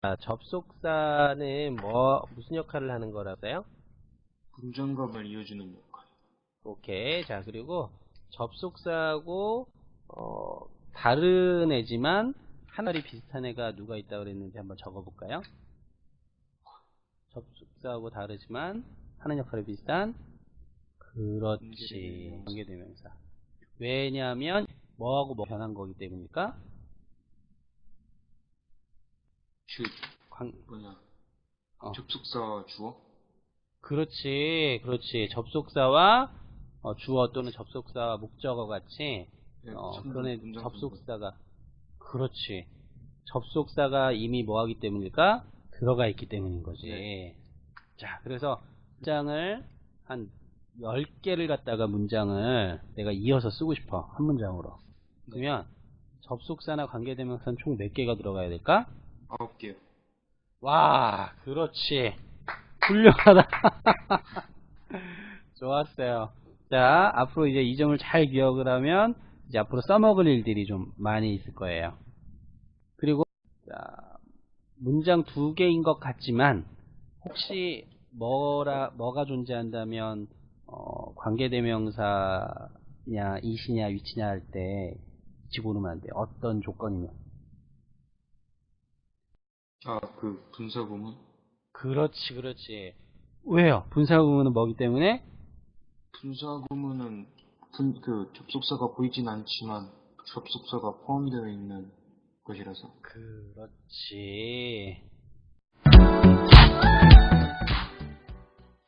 자, 접속사는 뭐 무슨 역할을 하는 거라고요? 분장감을 이어주는 역할. 오케이. 자, 그리고 접속사하고 어, 다른 애지만 하나리 비슷한 애가 누가 있다고 그랬는지 한번 적어볼까요? 접속사하고 다르지만 하는 역할이 비슷한 그렇지. 관계대명사. 왜냐하면 뭐하고 뭐 변한 거기 때문일까? 주, 관, 뭐냐. 어. 접속사 주어? 그렇지, 그렇지. 접속사와 어, 주어 또는 접속사와 목적어 같이 네, 어, 분장 접속사가 그렇지. 접속사가 이미 뭐하기 때문일까? 들어가 있기 때문인 거지. 네. 자, 그래서 문장을 한 10개를 갖다가 문장을 내가 이어서 쓰고 싶어. 한 문장으로. 그러면 접속사나 관계대명사는 총 몇 개가 들어가야 될까? 아홉 개요. 와, 그렇지. 훌륭하다. 좋았어요. 자, 앞으로 이제 이 점을 잘 기억을 하면 이제 앞으로 써먹을 일들이 좀 많이 있을 거예요. 그리고 자, 문장 두 개인 것 같지만 혹시 뭐라 뭐가 존재한다면 어, 관계대명사냐 이시냐 위치냐 할 때 지고 오르면 안 돼. 어떤 조건이면. 아, 그 분사 구문? 그렇지, 그렇지. 왜요? 분사 구문은 뭐기 때문에? 분사 구문은 분, 그 접속사가 보이진 않지만 접속사가 포함되어 있는 것이라서. 그렇지.